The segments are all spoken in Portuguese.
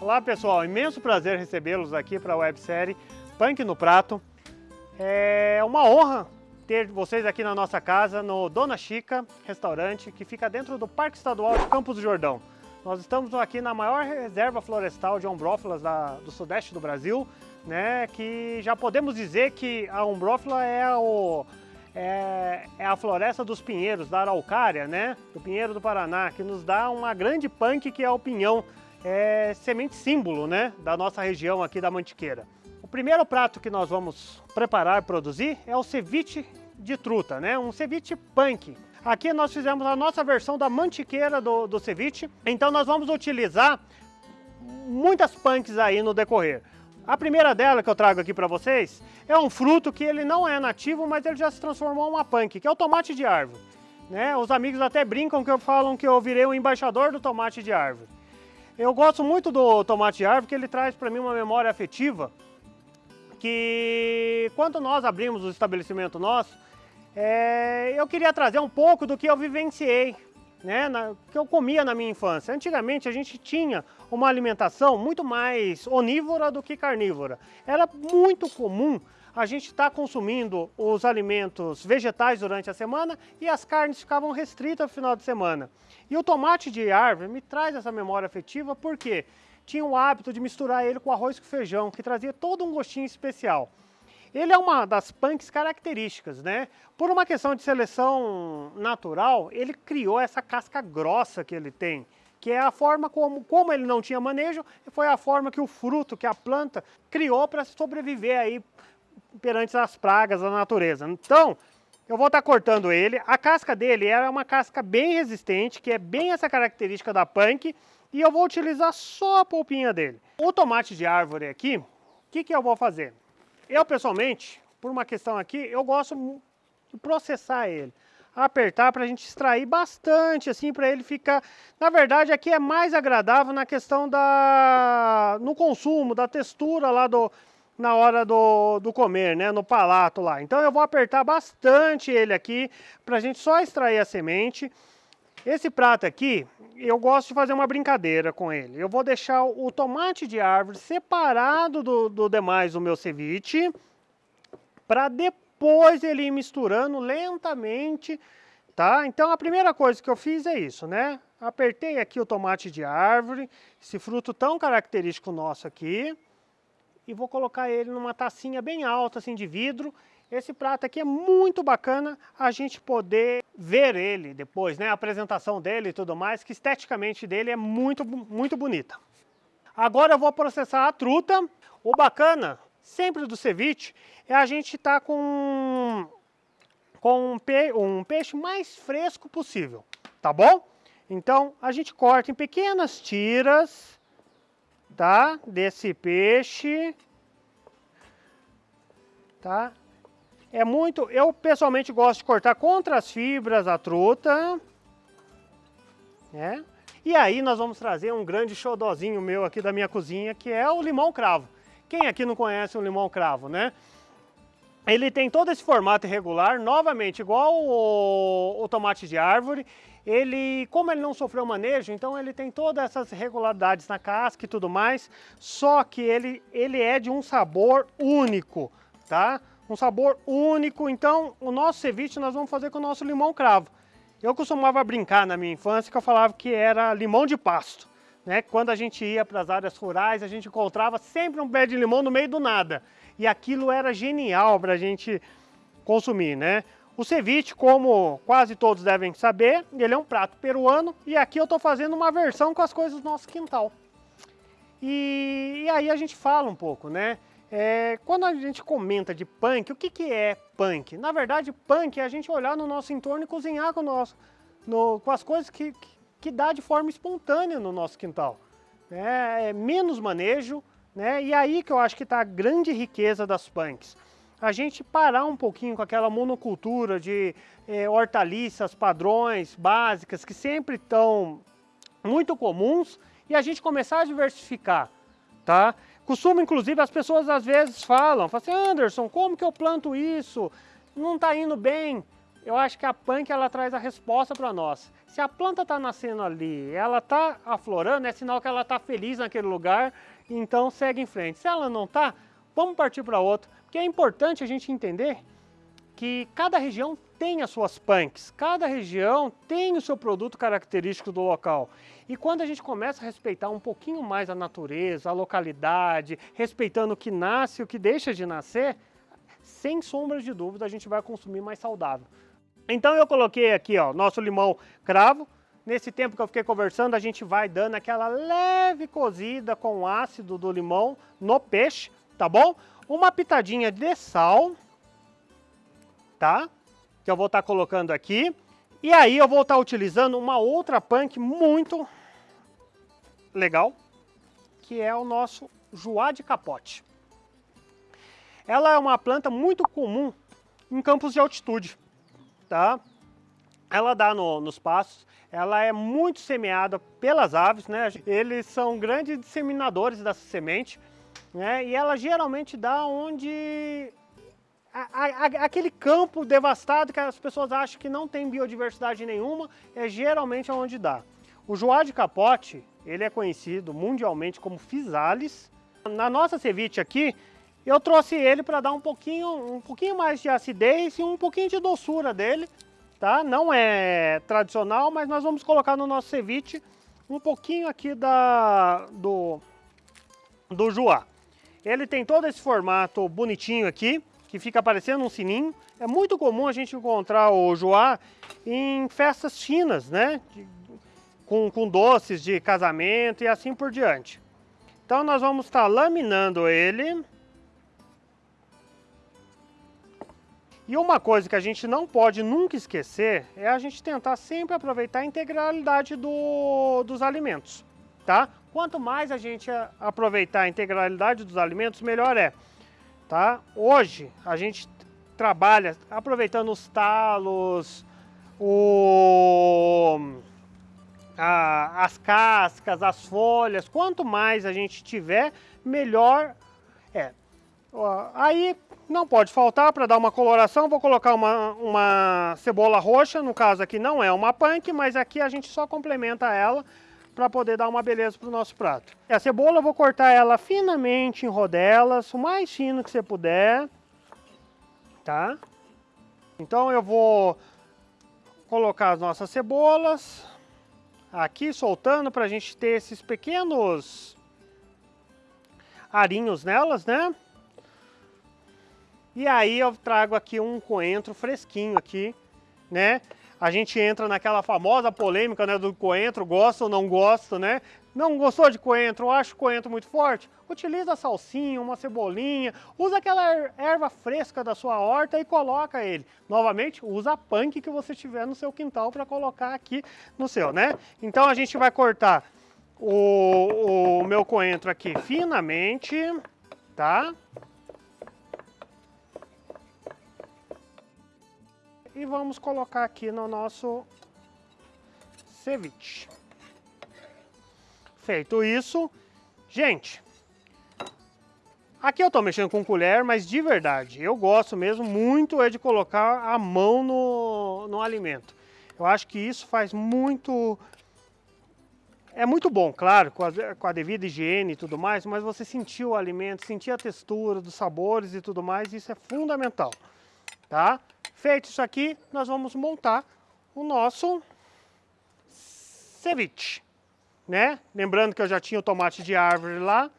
Olá pessoal, imenso prazer recebê-los aqui para a websérie Punk no Prato. É uma honra ter vocês aqui na nossa casa, no Dona Chica Restaurante, que fica dentro do Parque Estadual de Campos do Jordão. Nós estamos aqui na maior reserva florestal de ombrófilas da, do sudeste do Brasil, né, que já podemos dizer que a ombrófila é, o, é, é, a floresta dos pinheiros, da araucária, né, do pinheiro do Paraná, que nos dá uma grande punk que é o pinhão, é semente símbolo né, da nossa região aqui da Mantiqueira. O primeiro prato que nós vamos preparar produzir é o ceviche de truta, né, um ceviche punk. Aqui nós fizemos a nossa versão da mantiqueira do, do ceviche, então nós vamos utilizar muitas punks aí no decorrer. A primeira dela que eu trago aqui para vocês é um fruto que ele não é nativo, mas ele já se transformou em uma punk, que é o tomate de árvore. Né? Os amigos até brincam que eu falam que eu virei o embaixador do tomate de árvore. Eu gosto muito do tomate árvore, porque ele traz para mim uma memória afetiva, que quando nós abrimos o estabelecimento nosso, é, eu queria trazer um pouco do que eu vivenciei, né, na, que eu comia na minha infância. Antigamente a gente tinha uma alimentação muito mais onívora do que carnívora. Era muito comum a gente estar tá consumindo os alimentos vegetais durante a semana e as carnes ficavam restritas no final de semana. E o tomate de árvore me traz essa memória afetiva porque tinha o hábito de misturar ele com arroz com feijão, que trazia todo um gostinho especial. Ele é uma das punks características, né? Por uma questão de seleção natural, ele criou essa casca grossa que ele tem, que é a forma como, como ele não tinha manejo, foi a forma que o fruto, que a planta criou para sobreviver aí perante as pragas da natureza. Então, eu vou estar cortando ele. A casca dele é uma casca bem resistente, que é bem essa característica da punk, e eu vou utilizar só a polpinha dele. O tomate de árvore aqui, o que, que eu vou fazer? Eu, pessoalmente, por uma questão aqui, eu gosto de processar ele. Apertar para a gente extrair bastante, assim, para ele ficar... Na verdade, aqui é mais agradável na questão da... no consumo, da textura lá do... na hora do, do comer, né, no palato lá. Então eu vou apertar bastante ele aqui, para a gente só extrair a semente. Esse prato aqui, eu gosto de fazer uma brincadeira com ele. Eu vou deixar o tomate de árvore separado do, do demais do meu ceviche, para depois ele ir misturando lentamente, tá? Então a primeira coisa que eu fiz é isso, né? Apertei aqui o tomate de árvore, esse fruto tão característico nosso aqui, e vou colocar ele numa tacinha bem alta, assim, de vidro, esse prato aqui é muito bacana a gente poder ver ele depois, né? A apresentação dele e tudo mais, que esteticamente dele é muito, muito bonita. Agora eu vou processar a truta. O bacana, sempre do ceviche, é a gente estar tá com, com um, pe um peixe mais fresco possível, tá bom? Então a gente corta em pequenas tiras, tá? Desse peixe, tá? É muito, eu pessoalmente gosto de cortar contra as fibras a truta, né? E aí nós vamos trazer um grande xodózinho meu aqui da minha cozinha, que é o limão cravo. Quem aqui não conhece o limão cravo, né? Ele tem todo esse formato irregular, novamente, igual o, o, tomate de árvore. Ele, como ele não sofreu manejo, então ele tem todas essas irregularidades na casca e tudo mais, só que ele, ele é de um sabor único, tá? um sabor único. Então, o nosso ceviche nós vamos fazer com o nosso limão cravo. Eu costumava brincar na minha infância que eu falava que era limão de pasto. Né? Quando a gente ia para as áreas rurais, a gente encontrava sempre um pé de limão no meio do nada. E aquilo era genial para a gente consumir, né? O ceviche, como quase todos devem saber, ele é um prato peruano e aqui eu estou fazendo uma versão com as coisas do nosso quintal. E, e aí a gente fala um pouco, né? É, quando a gente comenta de punk, o que, que é punk? Na verdade, punk é a gente olhar no nosso entorno e cozinhar com, nosso, no, com as coisas que, que, que, dá de forma espontânea no nosso quintal. É, é menos manejo, né? e aí que eu acho que está a grande riqueza das punks. A gente parar um pouquinho com aquela monocultura de é, hortaliças, padrões, básicas, que sempre estão muito comuns, e a gente começar a diversificar, tá? Costumo, inclusive, as pessoas às vezes falam, falam assim, Anderson, como que eu planto isso? Não está indo bem. eu acho que a punk ela traz a resposta para nós. Se a planta está nascendo ali, ela está aflorando, é sinal que ela está feliz naquele lugar, então segue em frente. Se ela não está, vamos partir para outro. Porque é importante a gente entender que cada região tem as suas punks, cada região tem o seu produto característico do local. E quando a gente começa a respeitar um pouquinho mais a natureza, a localidade, respeitando o que nasce e o que deixa de nascer, sem sombra de dúvida a gente vai consumir mais saudável. Então eu coloquei aqui ó, nosso limão cravo. Nesse tempo que eu fiquei conversando, a gente vai dando aquela leve cozida com o ácido do limão no peixe, tá bom? Uma pitadinha de sal, tá? Que eu vou estar tá colocando aqui. E aí eu vou estar tá utilizando uma outra punk muito legal, que é o nosso joá de capote. Ela é uma planta muito comum em campos de altitude tá? Ela dá no, nos pastos, ela é muito semeada pelas aves, né? Eles são grandes disseminadores dessa semente, né? E ela geralmente dá onde a, a, aquele campo devastado que as pessoas acham que não tem biodiversidade nenhuma, é geralmente onde dá. O joá de capote, ele é conhecido mundialmente como physalis. Na nossa ceviche aqui, eu trouxe ele para dar um pouquinho, um pouquinho mais de acidez e um pouquinho de doçura dele, tá? Não é tradicional, mas nós vamos colocar no nosso ceviche um pouquinho aqui da, do, do joá. Ele tem todo esse formato bonitinho aqui, que fica parecendo um sininho. É muito comum a gente encontrar o joá em festas chinas, né? De, com, com doces de casamento e assim por diante. Então nós vamos estar tá laminando ele E uma coisa que a gente não pode nunca esquecer é a gente tentar sempre aproveitar a integralidade do, dos alimentos, tá? Quanto mais a gente aproveitar a integralidade dos alimentos, melhor é, tá? Hoje a gente trabalha aproveitando os talos, o, a, as cascas, as folhas, quanto mais a gente tiver, melhor é. Aí não pode faltar para dar uma coloração, vou colocar uma, uma cebola roxa, no caso aqui não é uma punk, mas aqui a gente só complementa ela para poder dar uma beleza para o nosso prato. E a cebola eu vou cortar ela finamente em rodelas, o mais fino que você puder, tá? Então eu vou colocar as nossas cebolas aqui soltando para a gente ter esses pequenos arinhos nelas, né? E aí eu trago aqui um coentro fresquinho aqui, né? A gente entra naquela famosa polêmica né, do coentro, gosta ou não gosta, né? Não gostou de coentro, acha o coentro muito forte? Utiliza salsinha, uma cebolinha, usa aquela erva fresca da sua horta e coloca ele. Novamente, usa a punk que você tiver no seu quintal para colocar aqui no seu, né? Então a gente vai cortar o, o meu coentro aqui finamente, tá? E vamos colocar aqui no nosso ceviche. Feito isso, gente, aqui eu estou mexendo com colher, mas de verdade, eu gosto mesmo muito é de colocar a mão no, no alimento. Eu acho que isso faz muito... É muito bom, claro, com a, com a devida higiene e tudo mais, mas você sentir o alimento, sentir a textura dos sabores e tudo mais, isso é fundamental, tá? Feito isso aqui, nós vamos montar o nosso ceviche, né? Lembrando que eu já tinha o tomate de árvore lá,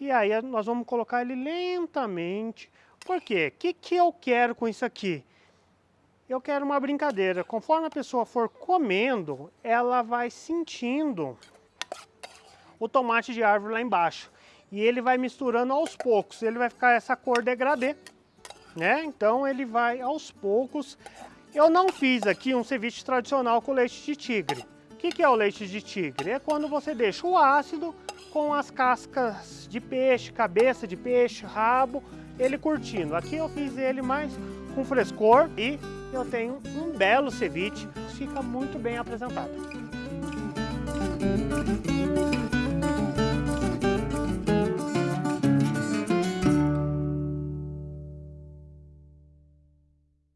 e aí nós vamos colocar ele lentamente. Por quê? O que, que eu quero com isso aqui? Eu quero uma brincadeira. Conforme a pessoa for comendo, ela vai sentindo o tomate de árvore lá embaixo. E ele vai misturando aos poucos. Ele vai ficar essa cor degradê né? Então ele vai aos poucos. Eu não fiz aqui um ceviche tradicional com leite de tigre. O que, que é o leite de tigre? É quando você deixa o ácido com as cascas de peixe, cabeça de peixe, rabo, ele curtindo. Aqui eu fiz ele mais com frescor e eu tenho um belo ceviche, fica muito bem apresentado.